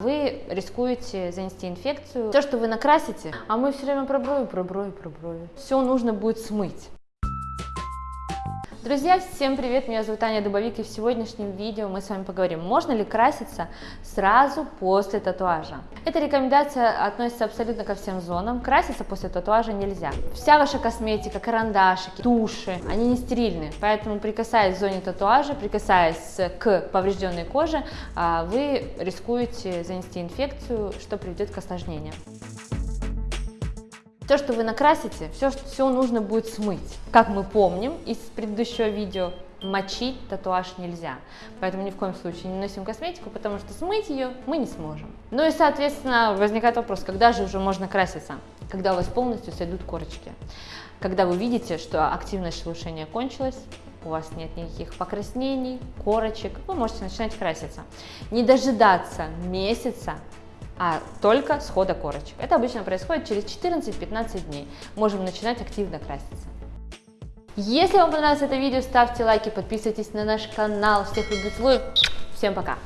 Вы рискуете занести инфекцию. То, что вы накрасите, а мы все время про брови, про брови, про брови. Все нужно будет смыть. Друзья, всем привет, меня зовут Аня Дубовик, и в сегодняшнем видео мы с вами поговорим, можно ли краситься сразу после татуажа. Эта рекомендация относится абсолютно ко всем зонам, краситься после татуажа нельзя. Вся ваша косметика, карандашики, туши, они не стерильны, поэтому прикасаясь к зоне татуажа, прикасаясь к поврежденной коже, а, вы рискуете занести инфекцию, что приведет к осложнениям. То, что вы накрасите, все, все нужно будет смыть. Как мы помним из предыдущего видео, мочить татуаж нельзя. Поэтому ни в коем случае не носим косметику, потому что смыть ее мы не сможем. Ну и, соответственно, возникает вопрос, когда же уже можно краситься? Когда у вас полностью сойдут корочки. Когда вы видите, что активность шелушения кончилась, у вас нет никаких покраснений, корочек, вы можете начинать краситься. Не дожидаться месяца, а только схода корочек. Это обычно происходит через 14-15 дней. Можем начинать активно краситься. Если вам понравилось это видео, ставьте лайки, подписывайтесь на наш канал. Всех люблю, целую. Всем пока!